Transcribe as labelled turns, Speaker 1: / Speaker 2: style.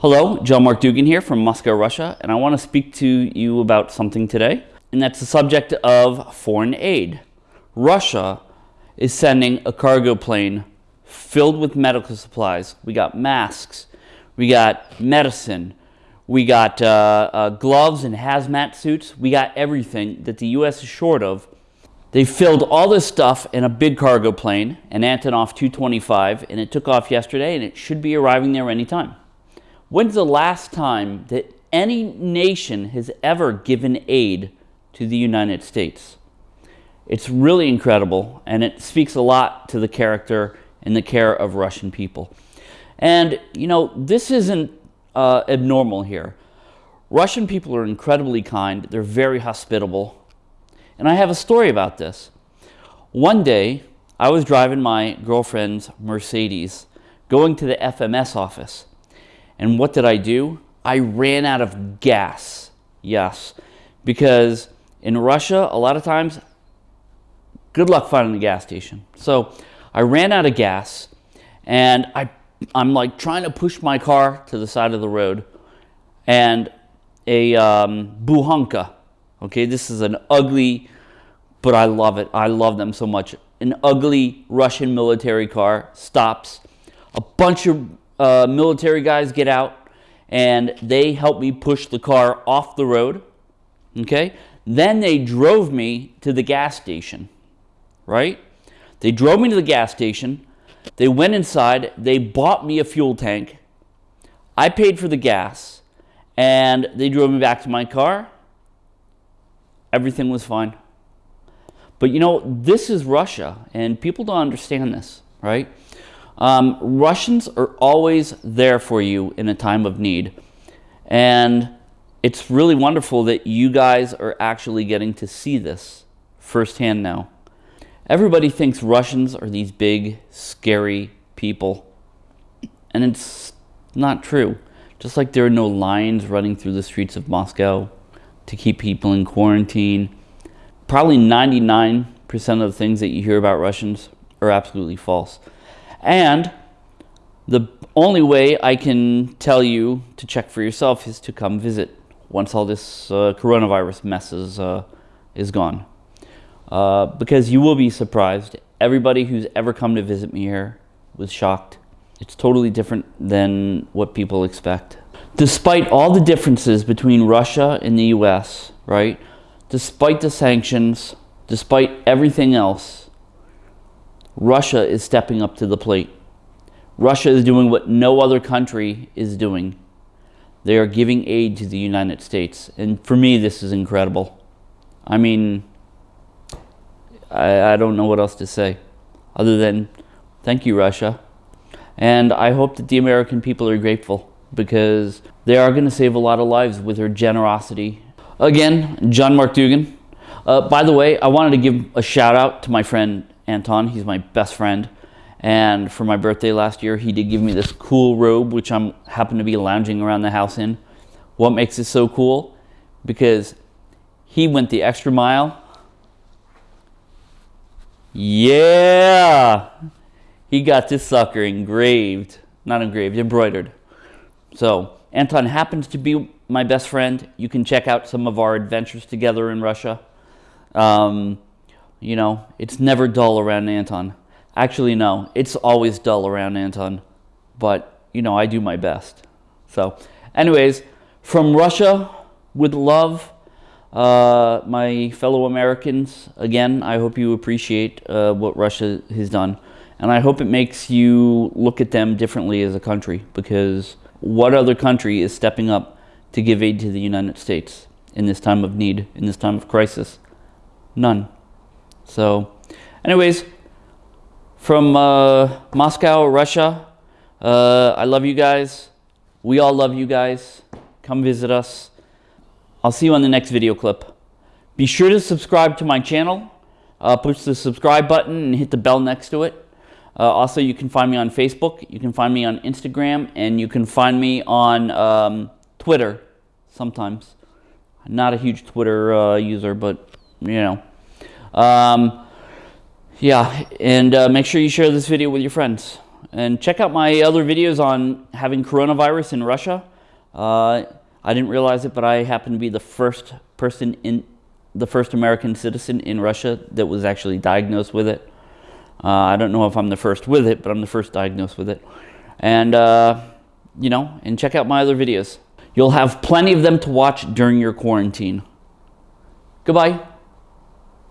Speaker 1: Hello, John Mark Dougan here from Moscow, Russia, and I want to speak to you about something today, and that's the subject of foreign aid. Russia is sending a cargo plane filled with medical supplies. We got masks, we got medicine, we got uh, uh, gloves and hazmat suits, we got everything that the U.S. is short of. They filled all this stuff in a big cargo plane, an Antonov 225, and it took off yesterday, and it should be arriving there anytime. When's the last time that any nation has ever given aid to the United States? It's really incredible, and it speaks a lot to the character and the care of Russian people. And, you know, this isn't uh, abnormal here. Russian people are incredibly kind. They're very hospitable. And I have a story about this. One day, I was driving my girlfriend's Mercedes going to the FMS office. And what did I do? I ran out of gas. Yes. Because in Russia, a lot of times, good luck finding a gas station. So I ran out of gas and I, I'm like trying to push my car to the side of the road and a um, Bukhanka, okay, this is an ugly, but I love it. I love them so much. An ugly Russian military car stops. A bunch of uh, military guys get out and they helped me push the car off the road. Okay. Then they drove me to the gas station, right? They drove me to the gas station. They went inside. They bought me a fuel tank. I paid for the gas and they drove me back to my car. Everything was fine. But you know, this is Russia and people don't understand this, right? Um, Russians are always there for you in a time of need. And it's really wonderful that you guys are actually getting to see this firsthand now. Everybody thinks Russians are these big, scary people. And it's not true. Just like there are no lions running through the streets of Moscow to keep people in quarantine. Probably 99% of the things that you hear about Russians are absolutely false. And the only way I can tell you to check for yourself is to come visit once all this uh, coronavirus mess is, uh, is gone. Uh, because you will be surprised. Everybody who's ever come to visit me here was shocked. It's totally different than what people expect. Despite all the differences between Russia and the US, right? Despite the sanctions, despite everything else, Russia is stepping up to the plate. Russia is doing what no other country is doing. They are giving aid to the United States. And for me, this is incredible. I mean, I, I don't know what else to say other than thank you, Russia. And I hope that the American people are grateful because they are going to save a lot of lives with their generosity. Again, John Mark Dougan. Uh, by the way, I wanted to give a shout out to my friend Anton. He's my best friend. And for my birthday last year, he did give me this cool robe, which I'm happen to be lounging around the house in. What makes it so cool? Because he went the extra mile. Yeah! He got this sucker engraved. Not engraved, embroidered. So, Anton happens to be my best friend. You can check out some of our adventures together in Russia. Um, you know, it's never dull around Anton. Actually, no, it's always dull around Anton. But, you know, I do my best. So, anyways, from Russia with love, uh, my fellow Americans, again, I hope you appreciate uh, what Russia has done. And I hope it makes you look at them differently as a country because what other country is stepping up to give aid to the United States in this time of need, in this time of crisis? None. So, anyways, from uh, Moscow, Russia, uh, I love you guys. We all love you guys. Come visit us. I'll see you on the next video clip. Be sure to subscribe to my channel. Uh, push the subscribe button and hit the bell next to it. Uh, also, you can find me on Facebook, you can find me on Instagram, and you can find me on um, Twitter sometimes. I'm not a huge Twitter uh, user, but you know. Um, yeah, and uh, make sure you share this video with your friends. And check out my other videos on having coronavirus in Russia. Uh, I didn't realize it, but I happen to be the first person in the first American citizen in Russia that was actually diagnosed with it. Uh, I don't know if I'm the first with it, but I'm the first diagnosed with it. And, uh, you know, and check out my other videos. You'll have plenty of them to watch during your quarantine. Goodbye.